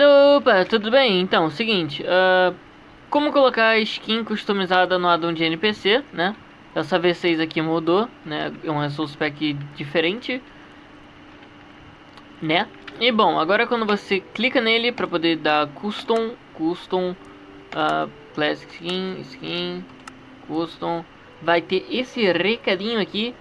Opa, tudo bem? Então, seguinte, uh, como colocar a skin customizada no addon de NPC, né? Essa V6 aqui mudou, né? É um resource pack diferente, né? E bom, agora quando você clica nele para poder dar custom, custom, uh, classic skin, skin, custom, vai ter esse recadinho aqui,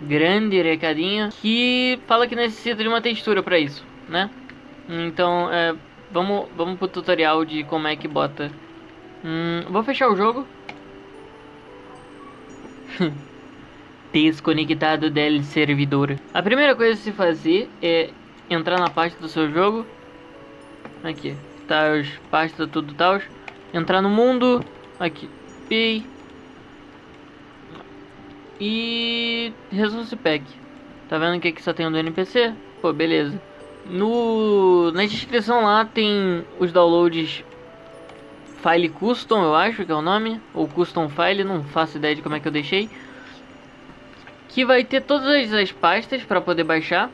grande recadinho, que fala que necessita de uma textura para isso, né? Então, é, vamos, vamos pro tutorial de como é que bota. Hum, vou fechar o jogo. Desconectado del servidor. A primeira coisa a se fazer é entrar na parte do seu jogo. Aqui, os pasta tudo tal. Entrar no mundo. Aqui, P e Resource Pack. Tá vendo que aqui só tem um do NPC? Pô, beleza. No, na descrição lá tem os downloads File Custom, eu acho que é o nome. Ou Custom File, não faço ideia de como é que eu deixei. Que vai ter todas as pastas para poder baixar.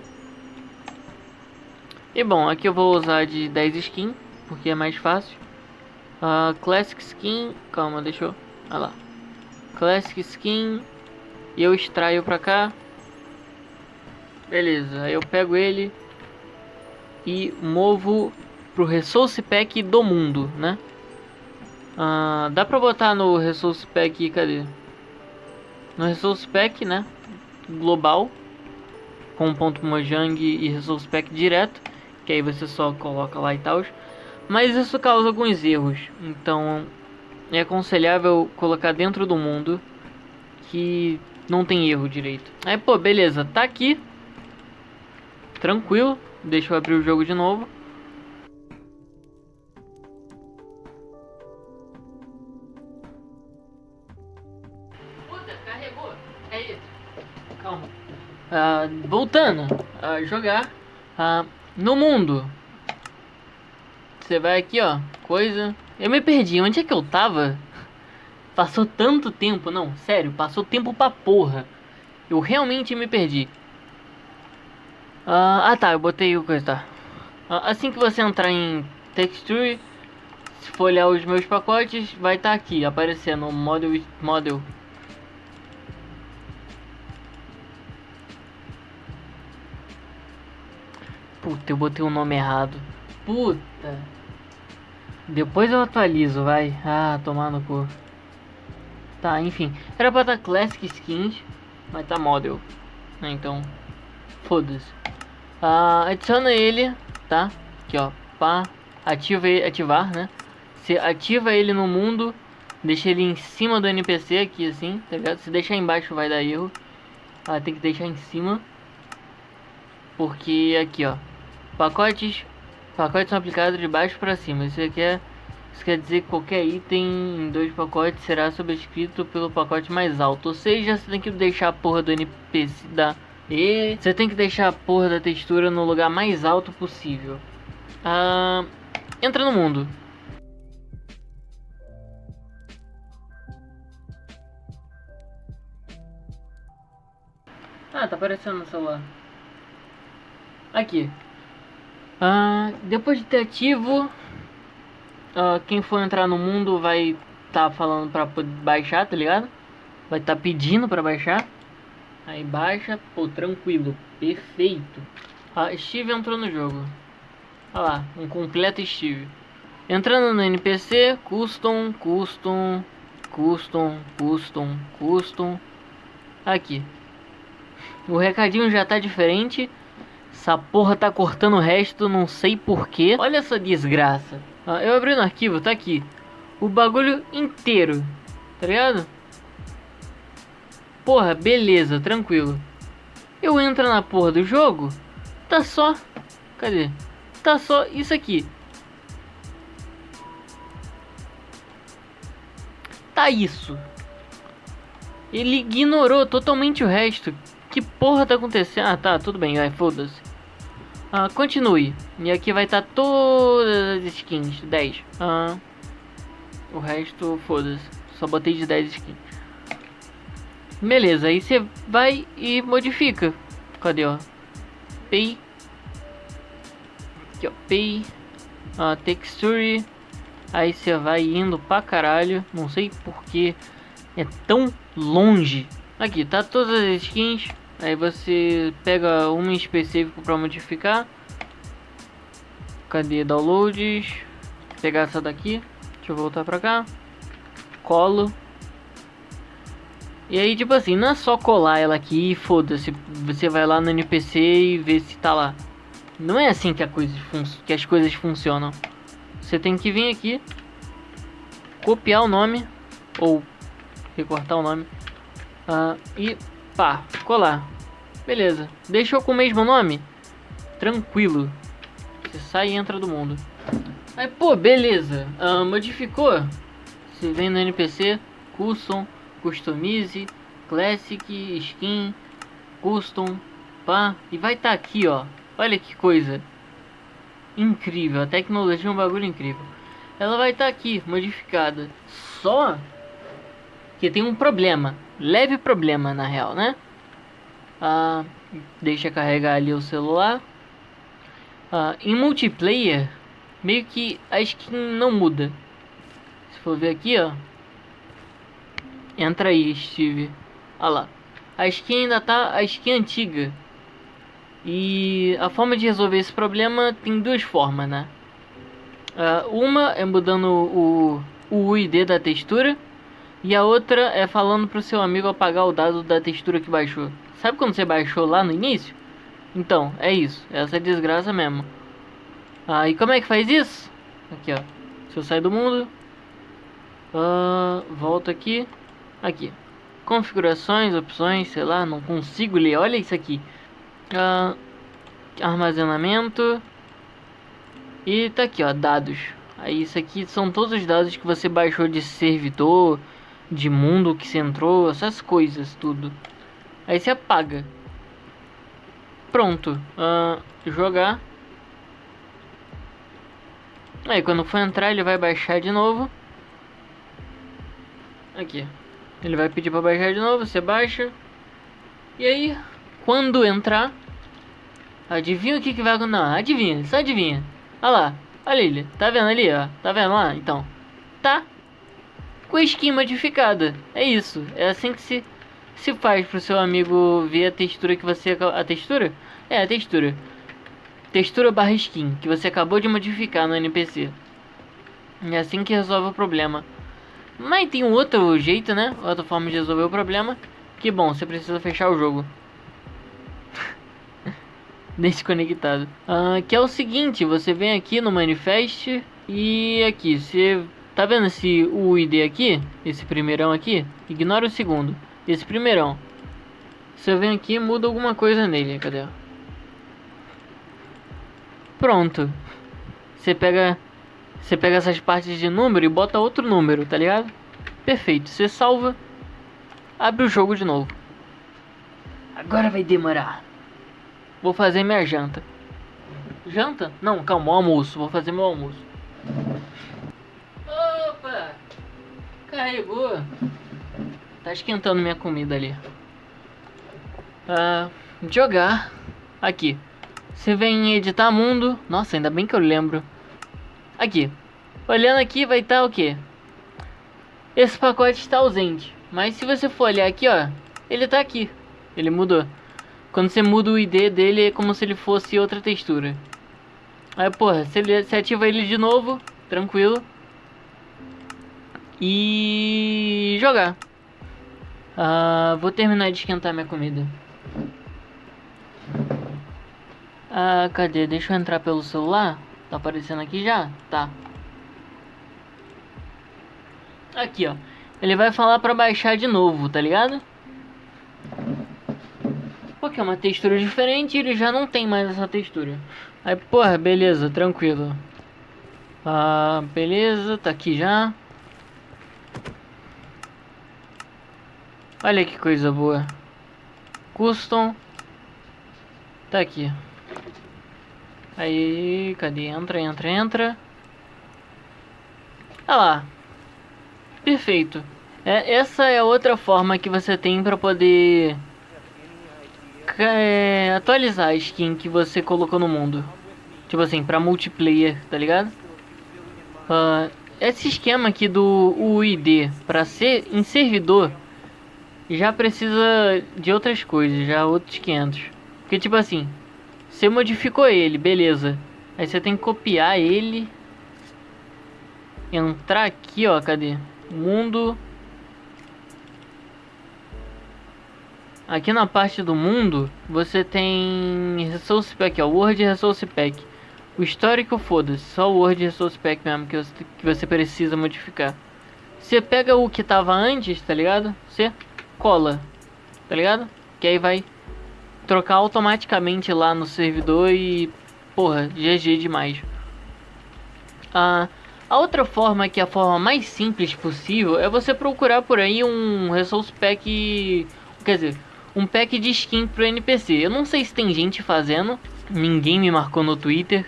E bom, aqui eu vou usar de 10 skin, porque é mais fácil. Uh, Classic Skin, calma, deixa eu... Olha lá. Classic Skin, eu extraio pra cá. Beleza, eu pego ele e movo pro Resource Pack do mundo, né? Ah, dá pra botar no Resource Pack, cadê? No Resource Pack, né? Global. Com ponto Mojang e Resource Pack direto. Que aí você só coloca lá e tal. Mas isso causa alguns erros. Então é aconselhável colocar dentro do mundo. Que não tem erro direito. Aí, pô, beleza. Tá aqui. Tranquilo. Deixa eu abrir o jogo de novo. Puta, carregou. É isso. Calma. Ah, voltando a jogar. Ah, no mundo. Você vai aqui, ó. Coisa. Eu me perdi. Onde é que eu tava? Passou tanto tempo, não, sério, passou tempo pra porra. Eu realmente me perdi. Uh, ah tá, eu botei o coisa, tá. Uh, assim que você entrar em Texture, se for olhar os meus pacotes, vai estar tá aqui, aparecendo Model, model. Puta, eu botei o nome errado. Puta. Depois eu atualizo, vai. Ah, tomar no cu. Tá, enfim. Era pra estar Classic Skins, mas tá Model. Então, foda-se. Ah, adiciona ele, tá? Aqui, ó. Pá. Ativa ele, ativar, né? Você ativa ele no mundo. Deixa ele em cima do NPC aqui, assim, tá ligado? Se deixar embaixo vai dar erro. Ah, tem que deixar em cima. Porque aqui, ó. Pacotes. Pacotes são aplicados de baixo para cima. Isso aqui é isso quer dizer que qualquer item em dois pacotes será sobrescrito pelo pacote mais alto. Ou seja, você tem que deixar a porra do NPC da... E você tem que deixar a porra da textura no lugar mais alto possível. Ah, entra no mundo. Ah, tá aparecendo no celular. Aqui. Ah, depois de ter ativo, uh, quem for entrar no mundo vai tá falando pra baixar, tá ligado? Vai tá pedindo pra baixar. Aí baixa, pô, tranquilo, perfeito. Ah, Steve entrou no jogo. Olha lá, um completo Steve. Entrando no NPC, custom, custom, custom, custom, custom. Aqui. O recadinho já tá diferente. Essa porra tá cortando o resto, não sei porquê. Olha essa desgraça. Ah, eu abri no arquivo, tá aqui. O bagulho inteiro. Tá ligado? Porra, beleza, tranquilo. Eu entro na porra do jogo. Tá só. Cadê? Tá só isso aqui. Tá isso. Ele ignorou totalmente o resto. Que porra tá acontecendo? Ah, tá, tudo bem, vai, foda-se. Ah, continue. E aqui vai estar tá todas as skins. 10. Ah, o resto, foda-se. Só botei de 10 skins. Beleza, aí você vai e modifica. Cadê, ó? Pay. Aqui, ó. Pay. texture, aí você vai indo pra caralho, não sei porque é tão longe. Aqui, tá todas as skins, aí você pega uma em específico pra modificar. Cadê downloads? Pegar essa daqui, deixa eu voltar pra cá. Colo. E aí, tipo assim, não é só colar ela aqui e foda-se. Você vai lá no NPC e vê se tá lá. Não é assim que, a coisa que as coisas funcionam. Você tem que vir aqui, copiar o nome, ou recortar o nome, uh, e pá, colar. Beleza. Deixou com o mesmo nome? Tranquilo. Você sai e entra do mundo. Aí, pô, beleza. Uh, modificou? Você vem no NPC, custom customize, classic, skin, custom, pá, e vai estar tá aqui, ó. Olha que coisa incrível, a tecnologia é um bagulho incrível. Ela vai estar tá aqui, modificada. Só que tem um problema, leve problema na real, né? Ah, deixa carregar ali o celular. Ah, em multiplayer, meio que a skin não muda. Se for ver aqui, ó, Entra aí, Steve. Olha lá. A skin ainda tá a skin antiga. E a forma de resolver esse problema tem duas formas, né? Uh, uma é mudando o, o UID da textura. E a outra é falando pro seu amigo apagar o dado da textura que baixou. Sabe quando você baixou lá no início? Então, é isso. Essa é desgraça mesmo. Ah, e como é que faz isso? Aqui, ó. Se eu sair do mundo. Uh, volto aqui. Aqui. Configurações, opções, sei lá, não consigo ler. Olha isso aqui. Uh, armazenamento. E tá aqui, ó, dados. Aí isso aqui são todos os dados que você baixou de servidor, de mundo que você entrou, essas coisas, tudo. Aí você apaga. Pronto. Uh, jogar. Aí quando for entrar ele vai baixar de novo. Aqui. Ele vai pedir para baixar de novo, você baixa. E aí, quando entrar, adivinha o que, que vai acontecer? Não, adivinha, só adivinha. Olha lá, olha ele, tá vendo ali, ó? Tá vendo lá? Então, tá com a skin modificada. É isso, é assim que se, se faz pro seu amigo ver a textura que você... A textura? É, a textura. Textura barra skin, que você acabou de modificar no NPC. É assim que resolve o problema. Mas tem um outro jeito, né? Outra forma de resolver o problema. Que bom, você precisa fechar o jogo. Desconectado. Uh, que é o seguinte, você vem aqui no Manifest e aqui, você tá vendo esse UID aqui? Esse primeirão aqui? Ignora o segundo. Esse primeirão. Você vem aqui e muda alguma coisa nele. Cadê? Pronto. Você pega você pega essas partes de número e bota outro número, tá ligado? Perfeito. Você salva, abre o jogo de novo. Agora vai demorar. Vou fazer minha janta. Janta? Não, calma, almoço. Vou fazer meu almoço. Opa! Carregou. Tá esquentando minha comida ali. Ah, jogar. Aqui. Você vem em editar mundo. Nossa, ainda bem que eu lembro. Aqui. Olhando aqui vai estar tá o que? Esse pacote está ausente. Mas se você for olhar aqui, ó. Ele está aqui. Ele mudou. Quando você muda o ID dele é como se ele fosse outra textura. Aí, porra, você, você ativa ele de novo. Tranquilo. E... Jogar. Uh, vou terminar de esquentar minha comida. Ah, cadê? Deixa eu entrar pelo celular. Tá aparecendo aqui já? Tá. Aqui, ó. Ele vai falar pra baixar de novo, tá ligado? Porque é uma textura diferente e ele já não tem mais essa textura. Aí, porra, beleza, tranquilo. Ah, beleza, tá aqui já. Olha que coisa boa. Custom. Tá aqui. Aí, cadê? Entra, entra, entra. Ah lá. Perfeito. É, essa é outra forma que você tem para poder é, atualizar a skin que você colocou no mundo. Tipo assim, pra multiplayer, tá ligado? Uh, esse esquema aqui do UID para ser em servidor já precisa de outras coisas, já outros 500. Porque tipo assim, você modificou ele, beleza. Aí você tem que copiar ele. Entrar aqui, ó, cadê? Mundo. Aqui na parte do mundo, você tem Resource Pack, ó, Word Resource Pack. O histórico, foda-se, só o Word Resource Pack mesmo que você, que você precisa modificar. Você pega o que tava antes, tá ligado? Você cola, tá ligado? Que aí vai trocar automaticamente lá no servidor e, porra, GG demais. Ah, a outra forma, que é a forma mais simples possível, é você procurar por aí um Resource Pack, quer dizer, um pack de skin pro NPC. Eu não sei se tem gente fazendo, ninguém me marcou no Twitter.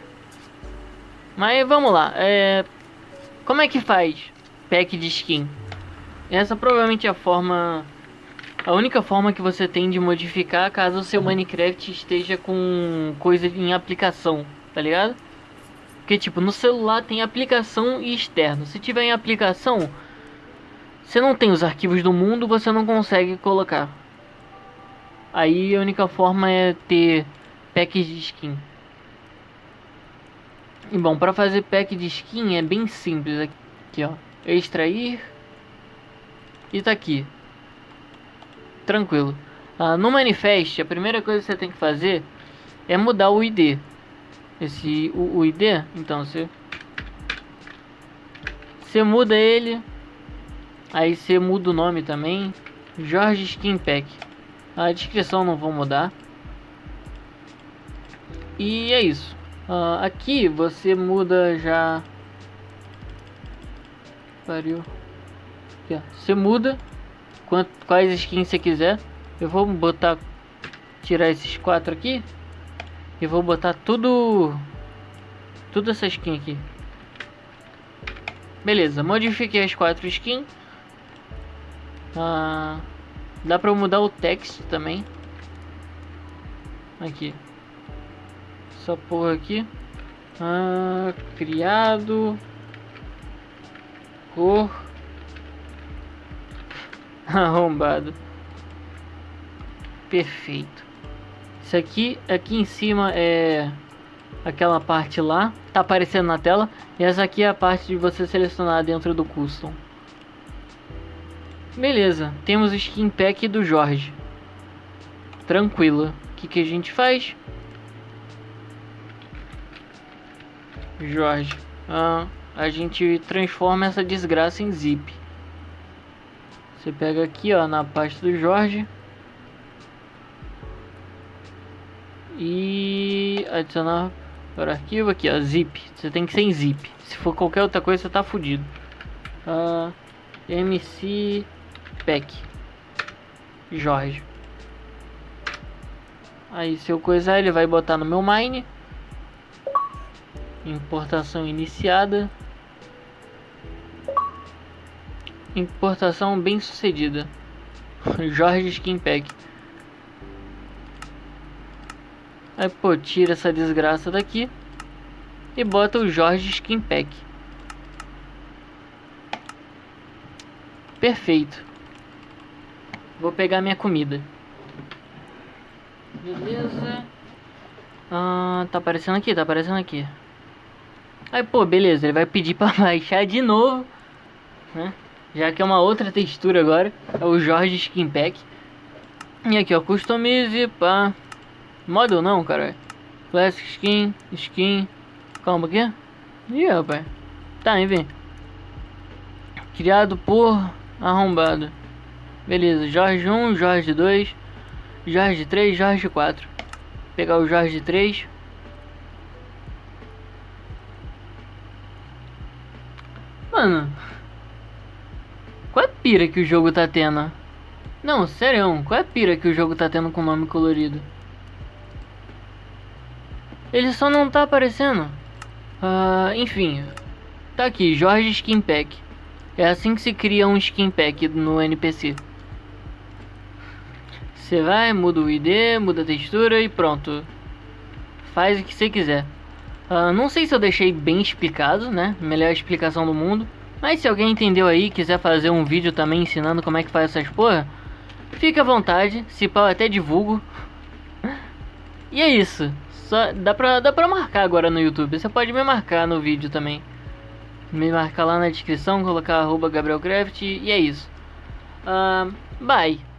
Mas vamos lá, é... como é que faz pack de skin? Essa provavelmente é a forma a única forma que você tem de modificar caso o seu Minecraft esteja com coisa em aplicação, tá ligado? Porque tipo, no celular tem aplicação e externo. Se tiver em aplicação, você não tem os arquivos do mundo, você não consegue colocar. Aí a única forma é ter packs de skin. E bom, para fazer pack de skin é bem simples aqui, ó. Extrair e tá aqui tranquilo. Uh, no manifest, a primeira coisa que você tem que fazer é mudar o ID. Esse o, o ID, então você você muda ele, aí você muda o nome também, Jorge Skin Pack. A descrição não vou mudar. E é isso. Uh, aqui você muda já. Pariu. Aqui, você muda quais skins você quiser. Eu vou botar, tirar esses quatro aqui. E vou botar tudo, tudo essa skin aqui. Beleza, modifiquei as quatro skins. Ah, dá pra mudar o texto também. Aqui. Essa porra aqui. Ah, criado. Cor. Arrombado. Perfeito. Isso aqui, aqui em cima é aquela parte lá, tá aparecendo na tela. E essa aqui é a parte de você selecionar dentro do custom. Beleza, temos o skin pack do Jorge. Tranquilo. O que, que a gente faz? Jorge. Ah, a gente transforma essa desgraça em zip. Você pega aqui, ó, na pasta do Jorge. E adicionar para arquivo aqui, ó, zip. Você tem que ser em zip. Se for qualquer outra coisa, você tá fudido. Uh, ah, MC Pack Jorge. Aí se eu coisar, ele vai botar no meu mine. Importação iniciada. Importação bem sucedida. Jorge Skin Pack. Aí, pô, tira essa desgraça daqui. E bota o Jorge Skin Pack. Perfeito. Vou pegar minha comida. Beleza. Ah, tá aparecendo aqui, tá aparecendo aqui. Aí, pô, beleza. Ele vai pedir pra baixar de novo. Né? Já que é uma outra textura agora. É o Jorge Skin Pack. E aqui, ó. Customize para Model não, cara. Classic Skin. Skin. Calma aqui. Ih, rapaz. Tá, enfim. Criado por arrombado. Beleza. Jorge 1, Jorge 2. Jorge 3, Jorge 4. Vou pegar o Jorge 3. Mano. Qual é a pira que o jogo tá tendo? Não, sério, qual é a pira que o jogo tá tendo com nome colorido? Ele só não tá aparecendo. Uh, enfim, tá aqui, Jorge Skin Pack. É assim que se cria um Skin Pack no NPC. Você vai, muda o ID, muda a textura e pronto. Faz o que você quiser. Uh, não sei se eu deixei bem explicado, né? Melhor explicação do mundo. Mas se alguém entendeu aí quiser fazer um vídeo também ensinando como é que faz essas porra, fica à vontade. Se pau até divulgo. E é isso. Só dá pra, dá pra marcar agora no YouTube. Você pode me marcar no vídeo também. Me marcar lá na descrição, colocar arroba GabrielCraft e é isso. Uh, bye.